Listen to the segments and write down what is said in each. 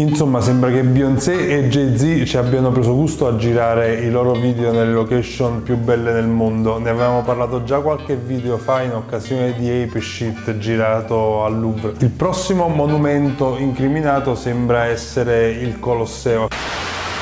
Insomma sembra che Beyoncé e Jay-Z ci abbiano preso gusto a girare i loro video nelle location più belle del mondo. Ne avevamo parlato già qualche video fa in occasione di Ape Shit girato al Louvre. Il prossimo monumento incriminato sembra essere il Colosseo.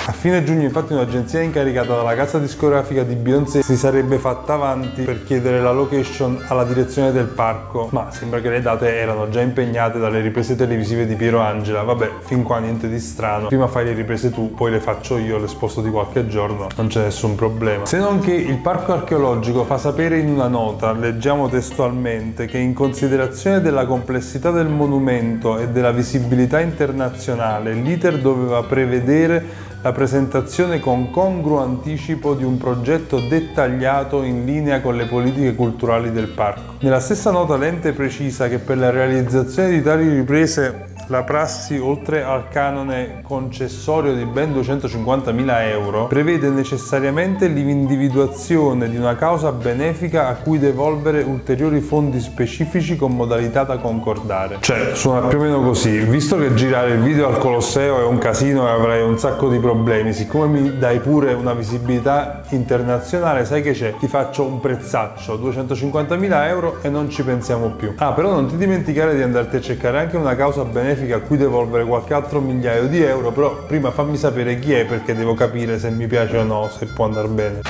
A fine giugno infatti un'agenzia incaricata dalla casa discografica di Beyoncé si sarebbe fatta avanti per chiedere la location alla direzione del parco, ma sembra che le date erano già impegnate dalle riprese televisive di Piero Angela. Vabbè, fin qua niente di strano. Prima fai le riprese tu, poi le faccio io, le sposto di qualche giorno, non c'è nessun problema. Se non che il parco archeologico fa sapere in una nota, leggiamo testualmente, che in considerazione della complessità del monumento e della visibilità internazionale, l'iter doveva prevedere la presentazione con congruo anticipo di un progetto dettagliato in linea con le politiche culturali del parco. Nella stessa nota l'ente precisa che per la realizzazione di tali riprese la prassi, oltre al canone concessorio di ben 250.000 euro, prevede necessariamente l'individuazione di una causa benefica a cui devolvere ulteriori fondi specifici con modalità da concordare. Cioè, suona più o meno così. Visto che girare il video al Colosseo è un casino e avrai un sacco di problemi, siccome mi dai pure una visibilità internazionale, sai che c'è? Ti faccio un prezzaccio, 250.000 euro e non ci pensiamo più. Ah, però non ti dimenticare di andarti a cercare anche una causa benefica significa a cui devolvere qualche altro migliaio di euro, però prima fammi sapere chi è perché devo capire se mi piace o no, se può andare bene.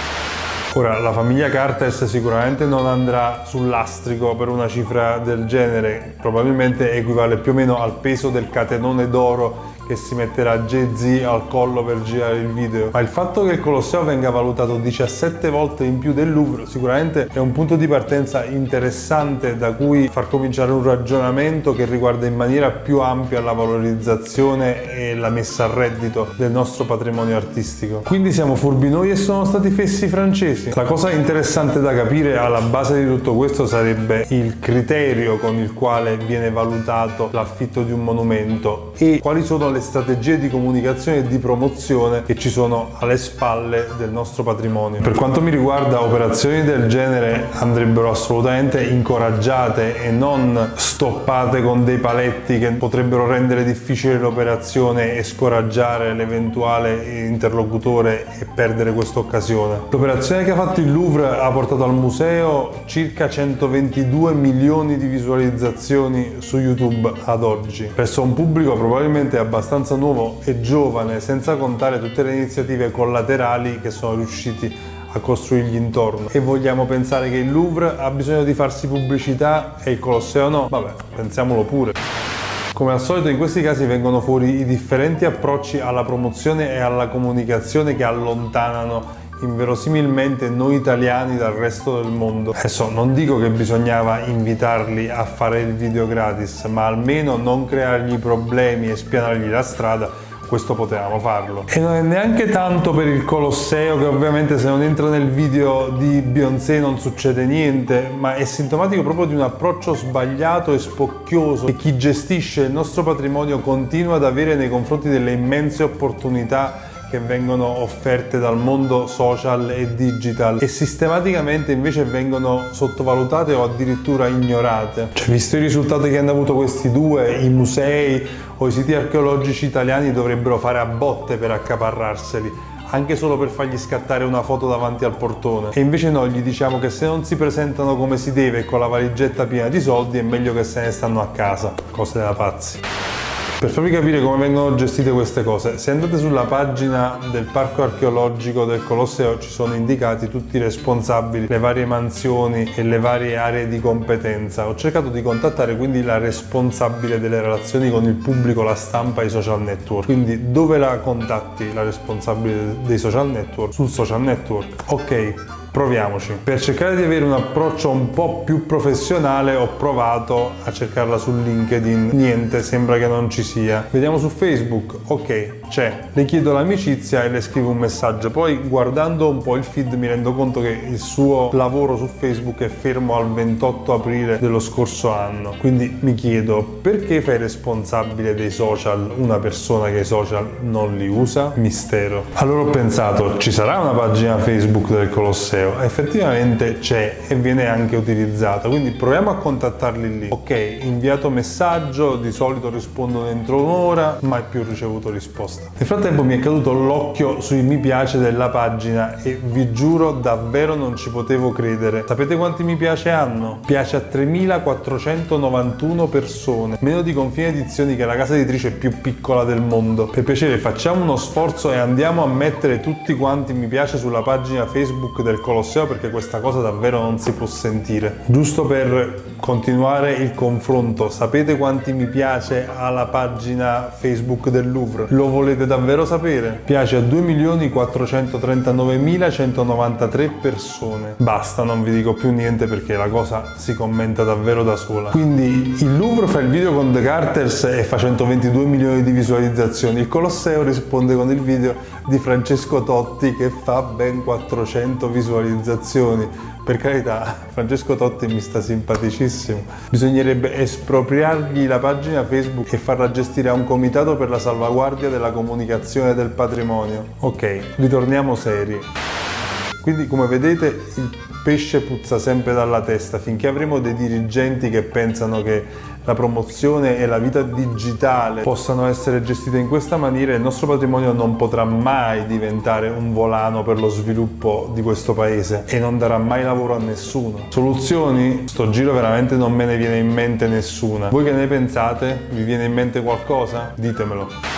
Ora, la famiglia Cartes sicuramente non andrà sull'astrico per una cifra del genere, probabilmente equivale più o meno al peso del catenone d'oro che si metterà Jay-Z al collo per girare il video. Ma il fatto che il Colosseo venga valutato 17 volte in più del Louvre sicuramente è un punto di partenza interessante da cui far cominciare un ragionamento che riguarda in maniera più ampia la valorizzazione e la messa a reddito del nostro patrimonio artistico. Quindi siamo furbi noi e sono stati fessi francesi. La cosa interessante da capire alla base di tutto questo sarebbe il criterio con il quale viene valutato l'affitto di un monumento e quali sono le le strategie di comunicazione e di promozione che ci sono alle spalle del nostro patrimonio. Per quanto mi riguarda operazioni del genere andrebbero assolutamente incoraggiate e non stoppate con dei paletti che potrebbero rendere difficile l'operazione e scoraggiare l'eventuale interlocutore e perdere questa occasione. L'operazione che ha fatto il Louvre ha portato al museo circa 122 milioni di visualizzazioni su YouTube ad oggi, presso un pubblico probabilmente abbastanza abbastanza nuovo e giovane, senza contare tutte le iniziative collaterali che sono riusciti a costruirgli intorno. E vogliamo pensare che il Louvre ha bisogno di farsi pubblicità e il Colosseo no? Vabbè, pensiamolo pure. Come al solito in questi casi vengono fuori i differenti approcci alla promozione e alla comunicazione che allontanano inverosimilmente noi italiani dal resto del mondo. Adesso non dico che bisognava invitarli a fare il video gratis, ma almeno non creargli problemi e spianargli la strada questo potevamo farlo. E non è neanche tanto per il Colosseo, che ovviamente se non entra nel video di Beyoncé non succede niente, ma è sintomatico proprio di un approccio sbagliato e spocchioso che chi gestisce il nostro patrimonio continua ad avere nei confronti delle immense opportunità che vengono offerte dal mondo social e digital e sistematicamente invece vengono sottovalutate o addirittura ignorate. Cioè, visto i risultati che hanno avuto questi due, i musei o i siti archeologici italiani dovrebbero fare a botte per accaparrarseli anche solo per fargli scattare una foto davanti al portone. E invece noi gli diciamo che se non si presentano come si deve con la valigetta piena di soldi è meglio che se ne stanno a casa. Cose da pazzi. Per farvi capire come vengono gestite queste cose, se andate sulla pagina del parco archeologico del Colosseo ci sono indicati tutti i responsabili, le varie mansioni e le varie aree di competenza. Ho cercato di contattare quindi la responsabile delle relazioni con il pubblico, la stampa e i social network. Quindi dove la contatti la responsabile dei social network? Sul social network. Ok, proviamoci. Per cercare di avere un approccio un po' più professionale ho provato a cercarla su LinkedIn, niente, sembra che non ci sia. Vediamo su Facebook, ok, c'è. Le chiedo l'amicizia e le scrivo un messaggio, poi guardando un po' il feed mi rendo conto che il suo lavoro su Facebook è fermo al 28 aprile dello scorso anno. Quindi mi chiedo, perché fai responsabile dei social una persona che i social non li usa? Mistero. Allora ho pensato, ci sarà una pagina Facebook del Colosseo? Colosseo. Effettivamente c'è e viene anche utilizzata, quindi proviamo a contattarli lì. Ok, inviato messaggio, di solito rispondono entro un'ora, mai più ricevuto risposta. Nel frattempo mi è caduto l'occhio sui mi piace della pagina e vi giuro davvero non ci potevo credere. Sapete quanti mi piace hanno? Piace a 3491 persone, meno di Confine Edizioni che è la casa editrice più piccola del mondo. Per piacere facciamo uno sforzo e andiamo a mettere tutti quanti mi piace sulla pagina Facebook del Colosseo perché questa cosa davvero non si può sentire. Giusto per continuare il confronto, sapete quanti mi piace alla pagina Facebook del Louvre? Lo volete davvero sapere? Piace a 2.439.193 persone. Basta, non vi dico più niente perché la cosa si commenta davvero da sola. Quindi il Louvre fa il video con The Carters e fa 122 milioni di visualizzazioni. Il Colosseo risponde con il video di Francesco Totti che fa ben 400 visualizzazioni. Per carità, Francesco Totti mi sta simpaticissimo. Bisognerebbe espropriargli la pagina Facebook e farla gestire a un comitato per la salvaguardia della comunicazione del patrimonio. Ok, ritorniamo seri. Quindi come vedete il pesce puzza sempre dalla testa finché avremo dei dirigenti che pensano che la promozione e la vita digitale possano essere gestite in questa maniera il nostro patrimonio non potrà mai diventare un volano per lo sviluppo di questo paese e non darà mai lavoro a nessuno. Soluzioni? Sto giro veramente non me ne viene in mente nessuna. Voi che ne pensate? Vi viene in mente qualcosa? Ditemelo.